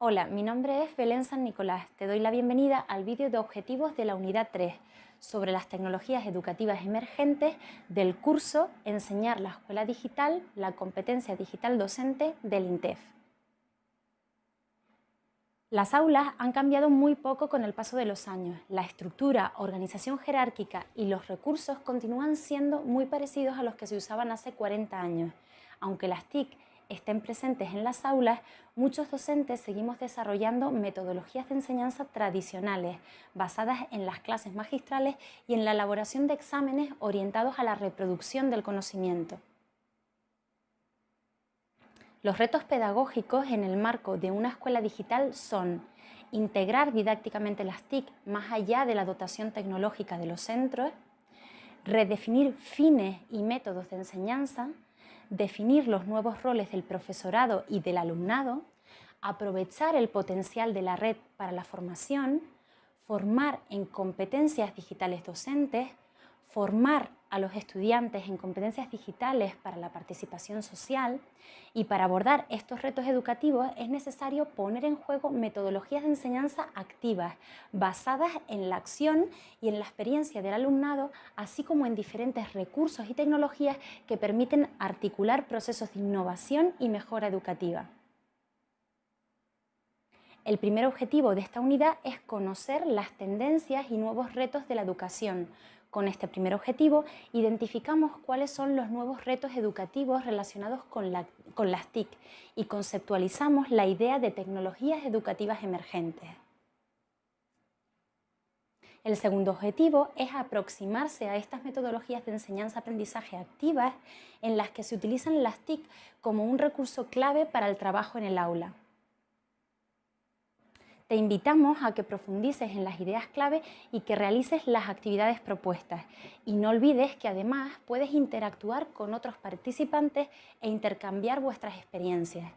Hola, mi nombre es Belén San Nicolás. Te doy la bienvenida al vídeo de objetivos de la unidad 3 sobre las tecnologías educativas emergentes del curso Enseñar la escuela digital, la competencia digital docente del INTEF. Las aulas han cambiado muy poco con el paso de los años. La estructura, organización jerárquica y los recursos continúan siendo muy parecidos a los que se usaban hace 40 años, aunque las TIC estén presentes en las aulas, muchos docentes seguimos desarrollando metodologías de enseñanza tradicionales, basadas en las clases magistrales y en la elaboración de exámenes orientados a la reproducción del conocimiento. Los retos pedagógicos en el marco de una escuela digital son integrar didácticamente las TIC más allá de la dotación tecnológica de los centros, redefinir fines y métodos de enseñanza, definir los nuevos roles del profesorado y del alumnado, aprovechar el potencial de la red para la formación, formar en competencias digitales docentes, formar a los estudiantes en competencias digitales para la participación social y para abordar estos retos educativos es necesario poner en juego metodologías de enseñanza activas basadas en la acción y en la experiencia del alumnado, así como en diferentes recursos y tecnologías que permiten articular procesos de innovación y mejora educativa. El primer objetivo de esta unidad es conocer las tendencias y nuevos retos de la educación, con este primer objetivo, identificamos cuáles son los nuevos retos educativos relacionados con, las TIC y conceptualizamos la idea de tecnologías educativas emergentes. El segundo objetivo es aproximarse a estas metodologías de enseñanza-aprendizaje activas en las que se utilizan las TIC como un recurso clave para el trabajo en el aula. Te invitamos a que profundices en las ideas clave y que realices las actividades propuestas. Y no olvides que además puedes interactuar con otros participantes e intercambiar vuestras experiencias.